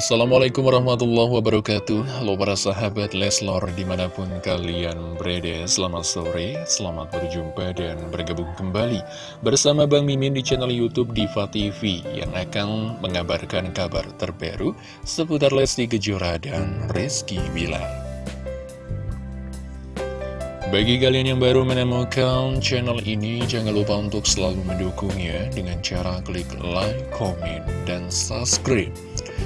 Assalamualaikum warahmatullahi wabarakatuh. Halo para sahabat Leslor di mana pun kalian berada Selamat sore, selamat berjumpa dan bergabung kembali Bersama Bang Mimin di channel Youtube Diva TV Yang akan mengabarkan kabar terbaru Seputar Lesti Kejora dan Rizky Bilar. Bagi kalian yang baru menemukan channel ini, jangan lupa untuk selalu mendukungnya dengan cara klik like, komen, dan subscribe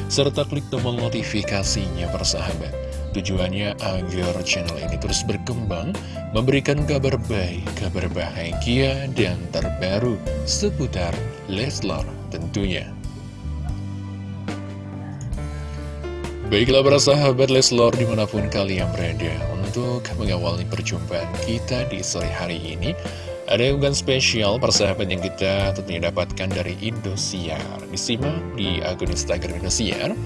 serta klik tombol notifikasinya persahabat. Tujuannya agar channel ini terus berkembang, memberikan kabar baik, kabar bahagia, dan terbaru seputar Leslar tentunya. Baiklah para sahabat Leslor di mana pun kalian berada Untuk mengawali perjumpaan kita di sore hari ini ada unggahan spesial persahabat yang kita tentunya dapatkan dari Indosiar. Disimak di akun Instagram Indosiar.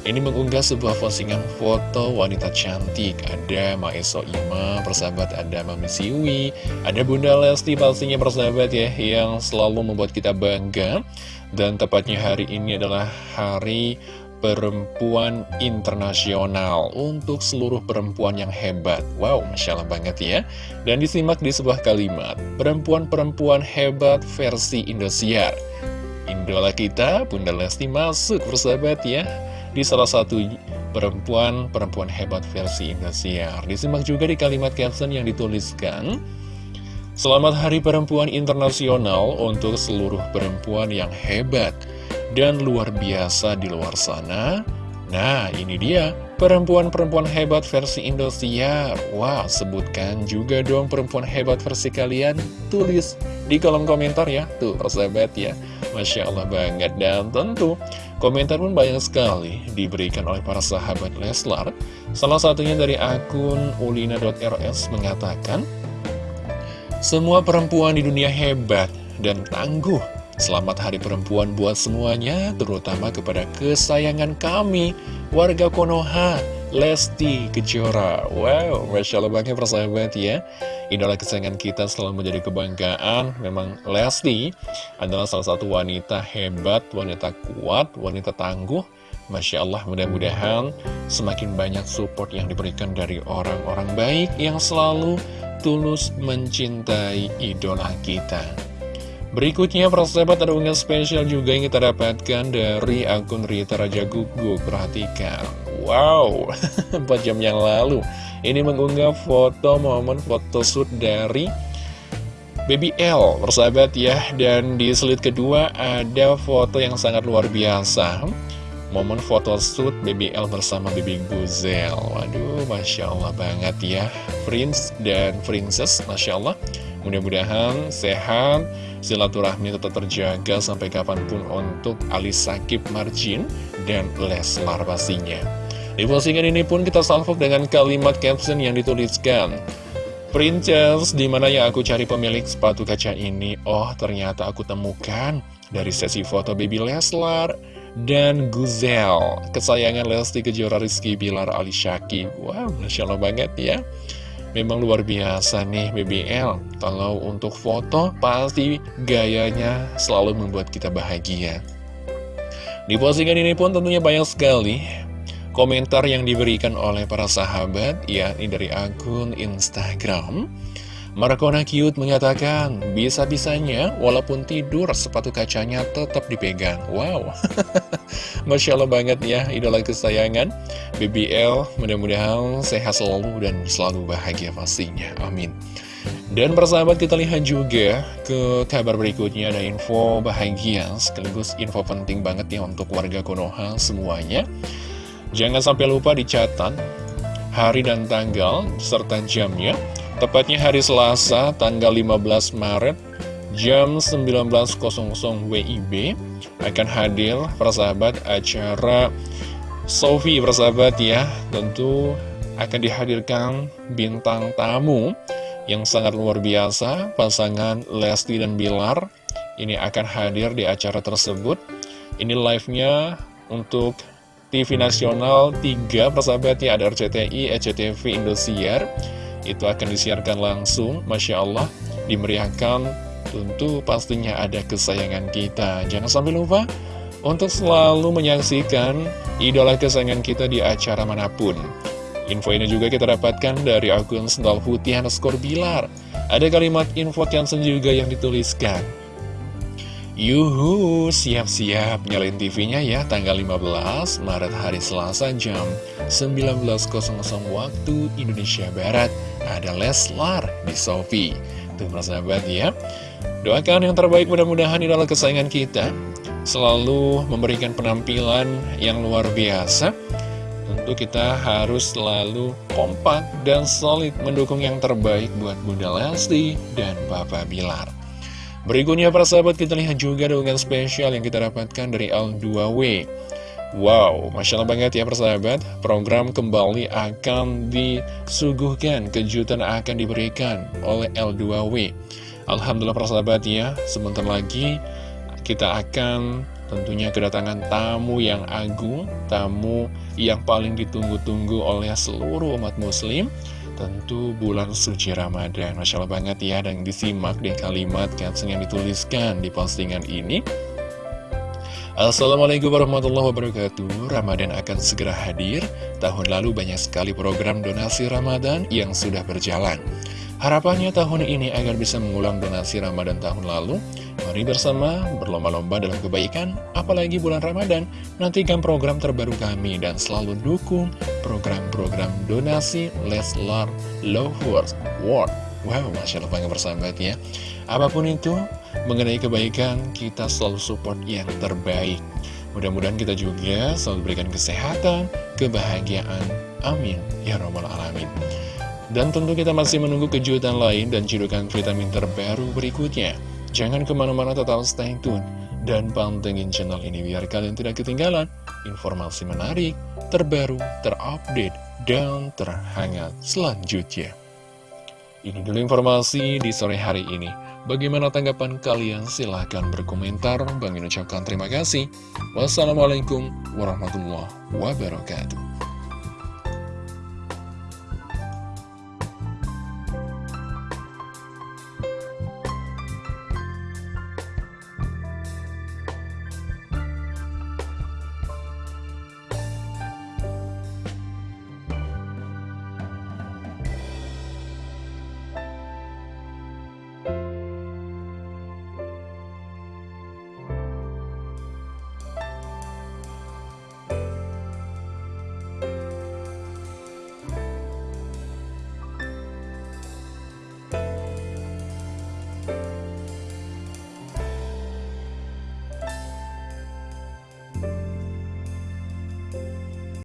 Ini mengunggah sebuah postingan foto wanita cantik. Ada Maeso Ima, persahabat ada Mami Siwi Ada Bunda Lesti pastinya persahabat ya Yang selalu membuat kita bangga. Dan tepatnya hari ini adalah hari perempuan internasional untuk seluruh perempuan yang hebat. Wow, Masya Allah banget ya. Dan disimak di sebuah kalimat, perempuan-perempuan hebat versi Indosiar. Idola kita, Bunda Lesti masuk persahabat ya, di salah satu perempuan-perempuan hebat versi Indosiar. Disimak juga di kalimat caption yang dituliskan, Selamat Hari Perempuan Internasional untuk seluruh perempuan yang hebat dan luar biasa di luar sana. Nah, ini dia perempuan-perempuan hebat versi Indosiar. Wah, sebutkan juga dong perempuan hebat versi kalian. Tulis di kolom komentar ya. Tuh, persahabat ya. Masya Allah banget. Dan tentu, komentar pun banyak sekali diberikan oleh para sahabat Leslar. Salah satunya dari akun ulina.rs mengatakan, Semua perempuan di dunia hebat dan tangguh Selamat Hari Perempuan buat semuanya, terutama kepada kesayangan kami, warga Konoha, Lesti Kejora. Wow, Masya Allah banget persahabat ya. Idola kesayangan kita selalu menjadi kebanggaan. Memang Lesti adalah salah satu wanita hebat, wanita kuat, wanita tangguh. Masya Allah, mudah-mudahan semakin banyak support yang diberikan dari orang-orang baik yang selalu tulus mencintai idola kita. Berikutnya, persahabat ada unggahan spesial juga yang kita dapatkan dari akun Rita Raja Gugu. Perhatikan. Wow, 4 jam yang lalu. Ini mengunggah foto momen photoshoot dari Baby L, persahabat ya. Dan di slide kedua ada foto yang sangat luar biasa. Momen photoshoot Baby L bersama Baby Guzel. Waduh, Masya Allah banget ya. Prince dan Princess, Masya Allah. Mudah-mudahan sehat, silaturahmi tetap terjaga sampai kapan pun untuk Ali Sakib Marjin dan Leslar pastinya. Di postingan ini pun kita salvok dengan kalimat caption yang dituliskan. Princess, di mana yang aku cari pemilik sepatu kaca ini? Oh, ternyata aku temukan dari sesi foto baby Leslar dan Guzel. Kesayangan Lesti Kejora Rizky Bilar Ali Syakib. Wow, Masya Allah banget ya. Memang luar biasa nih BBL Kalau untuk foto pasti gayanya selalu membuat kita bahagia. Di postingan ini pun tentunya banyak sekali komentar yang diberikan oleh para sahabat ya ini dari akun Instagram Markona Cute mengatakan, bisa-bisanya walaupun tidur sepatu kacanya tetap dipegang. Wow, Masya Allah banget ya, idola kesayangan. BBL mudah-mudahan sehat selalu dan selalu bahagia pastinya. Amin. Dan persahabat kita lihat juga ke kabar berikutnya ada info bahagia sekaligus info penting banget ya untuk warga Konoha semuanya. Jangan sampai lupa dicatat hari dan tanggal serta jamnya Tepatnya hari Selasa, tanggal 15 Maret, jam 19.00 WIB, akan hadir persahabat acara Sofi persahabat ya. Tentu akan dihadirkan bintang tamu yang sangat luar biasa, pasangan Lesti dan Bilar. Ini akan hadir di acara tersebut. Ini live-nya untuk TV nasional 3 persahabat ya, ada RCTI, ECTV, Indosiar itu akan disiarkan langsung, Masya Allah, dimeriahkan, tentu pastinya ada kesayangan kita. Jangan sampai lupa untuk selalu menyaksikan idola kesayangan kita di acara mana pun. Info ini juga kita dapatkan dari akun Sendal Putih underscore Bilar. Ada kalimat info cancel juga yang dituliskan. Yuhu, siap-siap nyalain TV-nya ya tanggal 15 Maret hari Selasa jam 19.00 waktu Indonesia Barat. Ada Leslar di Sofi. Tuh persahabat ya. Doakan yang terbaik mudah-mudahan idola kesayangan kita selalu memberikan penampilan yang luar biasa tentu kita harus selalu kompak dan solid mendukung yang terbaik buat Bunda Lesti dan Bapak Bilar. Berikutnya para sahabat kita lihat juga dengan spesial yang kita dapatkan dari L2W. Wow, Masya Allah banget ya persahabat, program kembali akan disuguhkan, kejutan akan diberikan oleh L2W. Alhamdulillah persahabat ya, sebentar lagi kita akan Tentunya kedatangan tamu yang agung, tamu yang paling ditunggu-tunggu oleh seluruh umat muslim. Tentu bulan suci Ramadan Masya Allah banget ya dan disimak di kalimat caption yang dituliskan di postingan ini. Assalamualaikum warahmatullahi wabarakatuh. Ramadan akan segera hadir. Tahun lalu banyak sekali program donasi Ramadan yang sudah berjalan Harapannya tahun ini agar bisa mengulang donasi Ramadan tahun lalu. Mari bersama berlomba-lomba dalam kebaikan Apalagi bulan Ramadan. Nantikan program terbaru kami dan selalu dukung program-program donasi Leslar Lovers World. Wow, Masya Allah bangga bersahabat ya. Apa pun itu, mengenai kebaikan kita selalu support yang terbaik. Mudah-mudahan kita juga selalu berikan kesehatan, kebahagiaan. Amin. Ya Rabbal Alamin dan tentu kita masih menunggu kejutan lain dan cidukan vitamin terbaru berikutnya. Jangan ke mana-mana tetap stay tune dan pantengin channel ini biar kalian tidak ketinggalan informasi menarik, terbaru, terupdate, dan terhangat selanjutnya. Ini dulu informasi di sore hari ini. Bagaimana tanggapan kalian? Silahkan berkomentar. Bang ucapkan terima kasih. Wassalamualaikum warahmatullahi wabarakatuh.